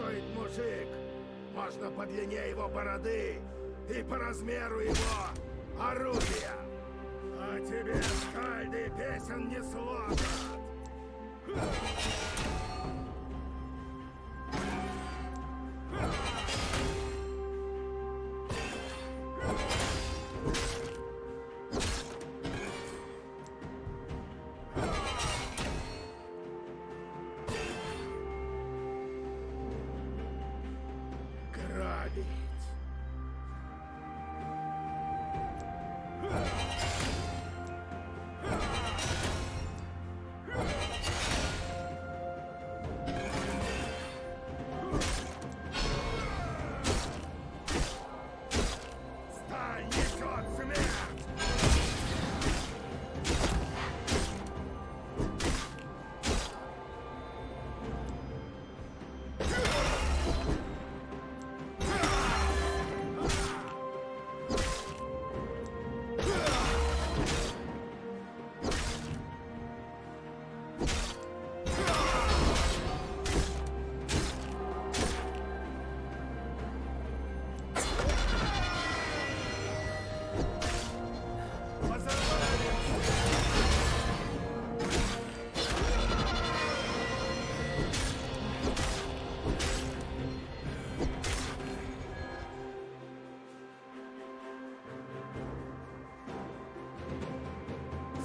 стоит мужик? Можно по длине его бороды и по размеру его орудия. А тебе, скальды, песен не сложат. Friday.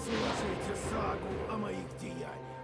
Слушайте сагу о моих деяниях.